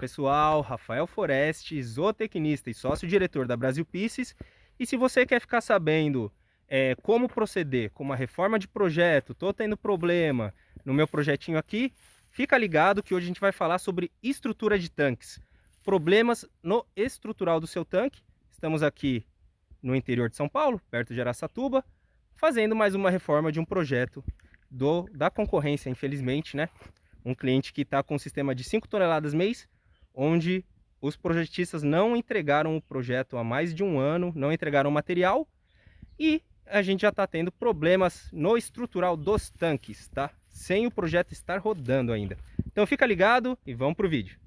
pessoal, Rafael Foreste, zootecnista e sócio-diretor da Brasil Pieces. E se você quer ficar sabendo é, como proceder com uma reforma de projeto, estou tendo problema no meu projetinho aqui, fica ligado que hoje a gente vai falar sobre estrutura de tanques. Problemas no estrutural do seu tanque. Estamos aqui no interior de São Paulo, perto de Araçatuba, fazendo mais uma reforma de um projeto do, da concorrência, infelizmente, né? Um cliente que está com um sistema de 5 toneladas mês, onde os projetistas não entregaram o projeto há mais de um ano, não entregaram o material e a gente já está tendo problemas no estrutural dos tanques, tá? Sem o projeto estar rodando ainda. Então fica ligado e vamos para o vídeo.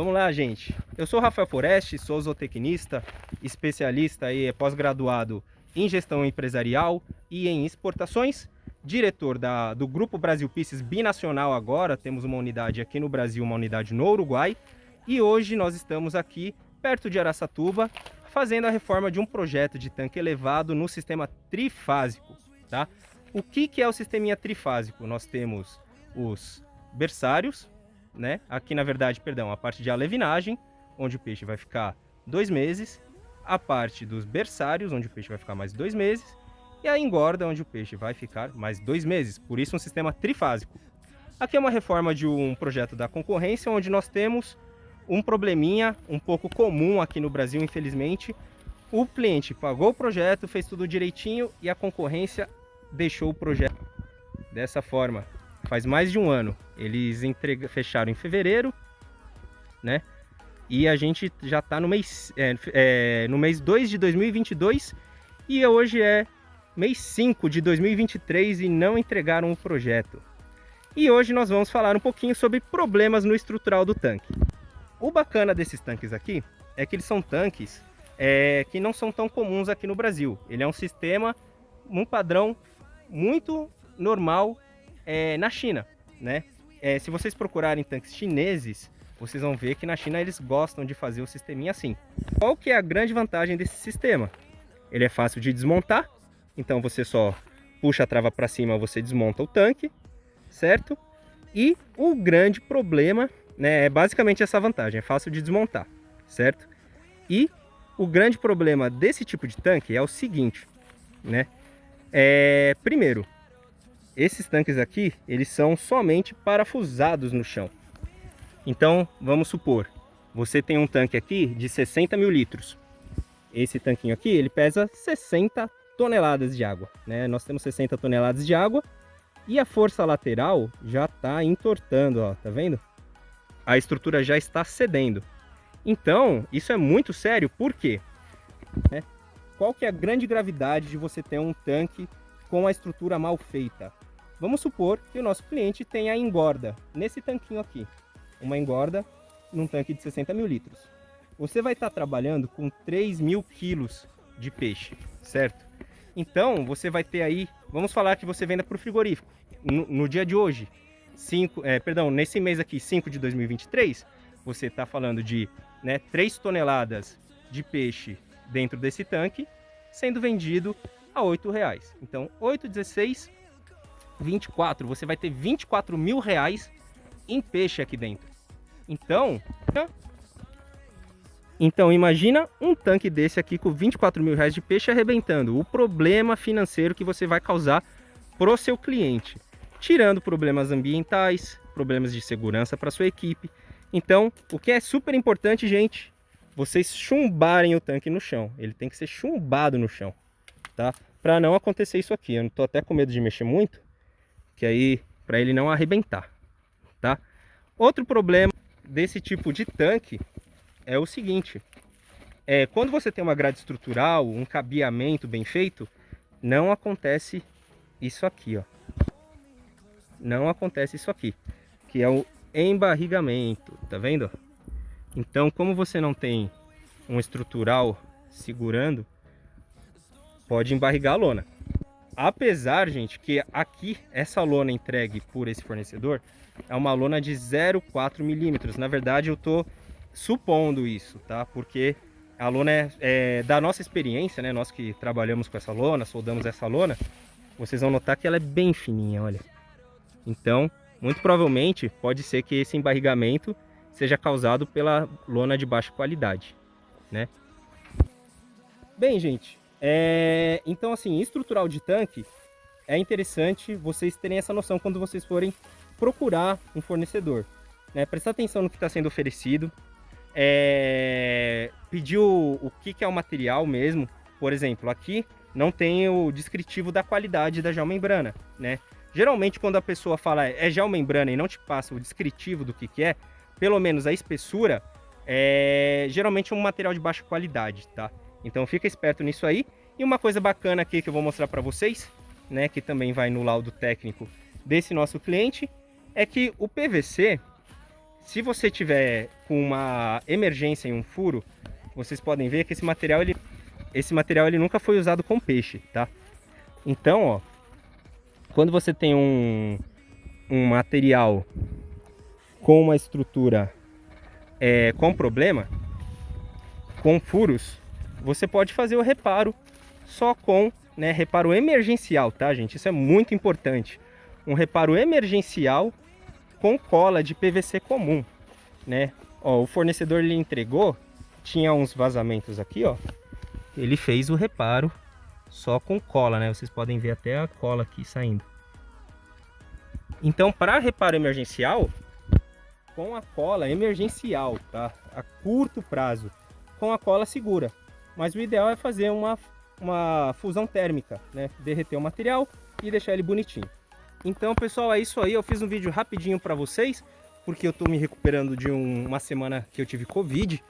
Vamos lá, gente. Eu sou Rafael Foreste, sou zootecnista, especialista e pós-graduado em gestão empresarial e em exportações, diretor da, do Grupo Brasil Pisces Binacional agora, temos uma unidade aqui no Brasil, uma unidade no Uruguai, e hoje nós estamos aqui perto de Araçatuba, fazendo a reforma de um projeto de tanque elevado no sistema trifásico, tá? O que, que é o sisteminha trifásico? Nós temos os berçários, né? Aqui, na verdade, perdão, a parte de alevinagem, onde o peixe vai ficar dois meses, a parte dos berçários, onde o peixe vai ficar mais dois meses, e a engorda, onde o peixe vai ficar mais dois meses. Por isso, um sistema trifásico. Aqui é uma reforma de um projeto da concorrência, onde nós temos um probleminha um pouco comum aqui no Brasil, infelizmente. O cliente pagou o projeto, fez tudo direitinho e a concorrência deixou o projeto dessa forma faz mais de um ano. Eles entrega, fecharam em fevereiro, né? E a gente já está no mês é, é, no mês 2 de 2022 e hoje é mês 5 de 2023 e não entregaram o projeto. E hoje nós vamos falar um pouquinho sobre problemas no estrutural do tanque. O bacana desses tanques aqui é que eles são tanques é, que não são tão comuns aqui no Brasil. Ele é um sistema, um padrão muito normal é, na China, né? É, se vocês procurarem tanques chineses, vocês vão ver que na China eles gostam de fazer o sisteminha assim. Qual que é a grande vantagem desse sistema? Ele é fácil de desmontar, então você só puxa a trava para cima, você desmonta o tanque, certo? E o grande problema, né, é basicamente essa vantagem, é fácil de desmontar, certo? E o grande problema desse tipo de tanque é o seguinte, né? É, primeiro, esses tanques aqui, eles são somente parafusados no chão. Então, vamos supor, você tem um tanque aqui de 60 mil litros. Esse tanquinho aqui, ele pesa 60 toneladas de água. Né? Nós temos 60 toneladas de água e a força lateral já está entortando, ó, tá vendo? A estrutura já está cedendo. Então, isso é muito sério, por quê? Né? Qual que é a grande gravidade de você ter um tanque com a estrutura mal feita? Vamos supor que o nosso cliente tenha engorda nesse tanquinho aqui, uma engorda num tanque de 60 mil litros. Você vai estar trabalhando com 3 mil quilos de peixe, certo? Então, você vai ter aí, vamos falar que você venda para o frigorífico. No, no, dia de hoje, cinco, é, perdão, nesse mês aqui, 5 de 2023, você está falando de né, 3 toneladas de peixe dentro desse tanque, sendo vendido a R$ reais. Então, 8,16 24, você vai ter 24 mil reais em peixe aqui dentro. Então, então imagina um tanque desse aqui com 24 mil reais de peixe arrebentando. O problema financeiro que você vai causar pro seu cliente. Tirando problemas ambientais, problemas de segurança para sua equipe. Então, o que é super importante, gente, vocês chumbarem o tanque no chão. Ele tem que ser chumbado no chão, tá? Para não acontecer isso aqui. Eu não tô até com medo de mexer muito, que aí para ele não arrebentar, tá? Outro problema desse tipo de tanque é o seguinte, é, quando você tem uma grade estrutural, um cabeamento bem feito, não acontece isso aqui, ó. Não acontece isso aqui, que é o embarrigamento, tá vendo? Então, como você não tem um estrutural segurando, pode embarrigar a lona. Apesar, gente, que aqui essa lona entregue por esse fornecedor é uma lona de 0,4 milímetros. Na verdade, eu tô supondo isso, tá? Porque a lona é, é, da nossa experiência, né? Nós que trabalhamos com essa lona, soldamos essa lona, vocês vão notar que ela é bem fininha, olha. Então, muito provavelmente, pode ser que esse embarrigamento seja causado pela lona de baixa qualidade, né? Bem, gente, é... então assim, estrutural de tanque é interessante vocês terem essa noção quando vocês forem procurar um fornecedor. Né? Prestar atenção no que está sendo oferecido, é... pedir o, o que, que é o material mesmo. Por exemplo, aqui não tem o descritivo da qualidade da geomembrana, né? Geralmente quando a pessoa fala é geomembrana e não te passa o descritivo do que, que é, pelo menos a espessura, é geralmente um material de baixa qualidade, tá? Então fica esperto nisso aí. E uma coisa bacana aqui que eu vou mostrar para vocês, né, que também vai no laudo técnico desse nosso cliente, é que o PVC, se você tiver com uma emergência em um furo, vocês podem ver que esse material ele, esse material ele nunca foi usado com peixe, tá? Então, ó, quando você tem um, um material com uma estrutura é, com problema, com furos, você pode fazer o reparo só com né, reparo emergencial, tá, gente? Isso é muito importante. Um reparo emergencial com cola de PVC comum, né? Ó, o fornecedor lhe entregou, tinha uns vazamentos aqui, ó. Ele fez o reparo só com cola, né? Vocês podem ver até a cola aqui saindo. Então, para reparo emergencial, com a cola emergencial, tá? A curto prazo, com a cola segura. Mas o ideal é fazer uma, uma fusão térmica, né? Derreter o material e deixar ele bonitinho. Então, pessoal, é isso aí. Eu fiz um vídeo rapidinho para vocês, porque eu tô me recuperando de um, uma semana que eu tive Covid.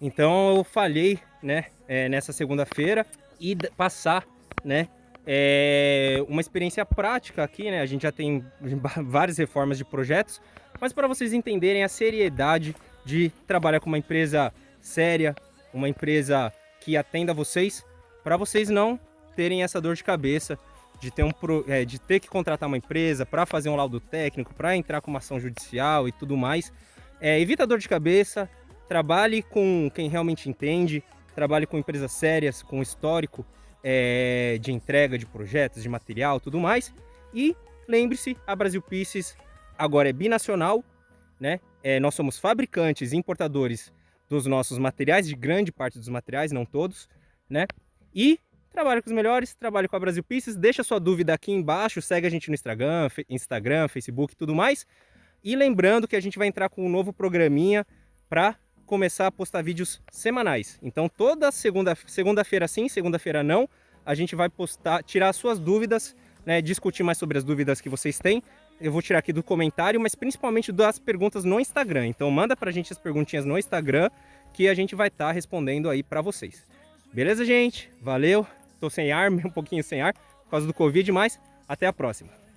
Então, eu falhei, né, é, nessa segunda-feira e passar, né, é, uma experiência prática aqui, né? A gente já tem várias reformas de projetos, mas para vocês entenderem a seriedade de trabalhar com uma empresa séria, uma empresa que atenda vocês, para vocês não terem essa dor de cabeça de ter, um, é, de ter que contratar uma empresa para fazer um laudo técnico, para entrar com uma ação judicial e tudo mais. É, evita dor de cabeça, trabalhe com quem realmente entende, trabalhe com empresas sérias, com histórico, é, de entrega de projetos, de material, tudo mais. E lembre-se, a Brasil Pieces agora é binacional, né? É, nós somos fabricantes e importadores dos nossos materiais, de grande parte dos materiais, não todos, né? E trabalho com os melhores, trabalho com a Brasil Pieces. Deixa sua dúvida aqui embaixo, segue a gente no Instagram, Instagram, Facebook tudo mais. E lembrando que a gente vai entrar com um novo programinha para começar a postar vídeos semanais. Então toda segunda-feira segunda sim, segunda-feira não, a gente vai postar, tirar suas dúvidas, né, discutir mais sobre as dúvidas que vocês têm. Eu vou tirar aqui do comentário, mas principalmente das perguntas no Instagram. Então manda pra gente as perguntinhas no Instagram que a gente vai estar tá respondendo aí para vocês. Beleza, gente? Valeu. Tô sem ar, um pouquinho sem ar por causa do Covid, mas até a próxima.